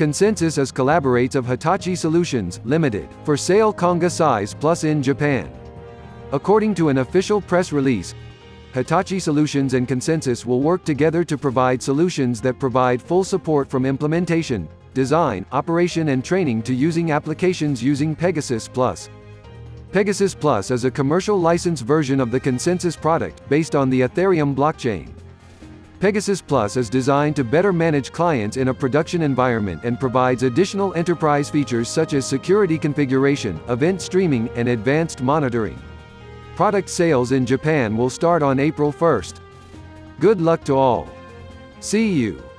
ConsenSys is collaborates of Hitachi Solutions, Limited, for sale Conga size plus in Japan. According to an official press release, Hitachi Solutions and ConsenSys will work together to provide solutions that provide full support from implementation, design, operation and training to using applications using PegaSys Plus. PegaSys Plus is a commercial license version of the ConsenSys product, based on the Ethereum blockchain. PegaSys Plus is designed to better manage clients in a production environment and provides additional enterprise features such as security configuration, event streaming, and advanced monitoring. Product sales in Japan will start on April 1st. Good luck to all. See you.